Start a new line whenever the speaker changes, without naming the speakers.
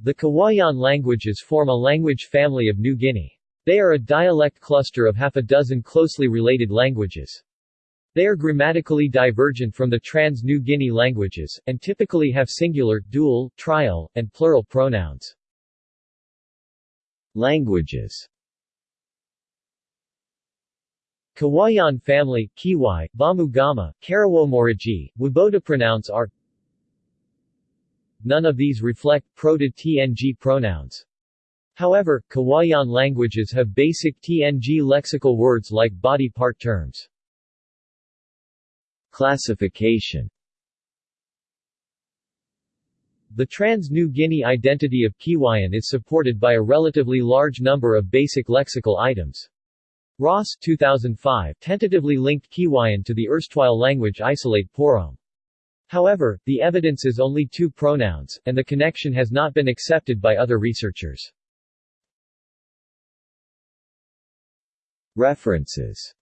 The Kiwaian languages form a language family of New Guinea. They are a dialect cluster of half a dozen closely related languages. They are grammatically divergent from the Trans-New Guinea languages, and typically have singular, dual, trial, and plural pronouns. Languages Kiwaian family, Kiwai, Bamugama, Karawomoriji, Waboda pronounce are None of these reflect Proto-TNG pronouns. However, Kiwaian languages have basic TNG lexical words like body part terms. Classification The Trans-New Guinea identity of Kiwaian is supported by a relatively large number of basic lexical items. Ross 2005 tentatively linked Kiwaian to the erstwhile language isolate Porom. However, the evidence is only two pronouns, and the connection has not been accepted by other researchers. References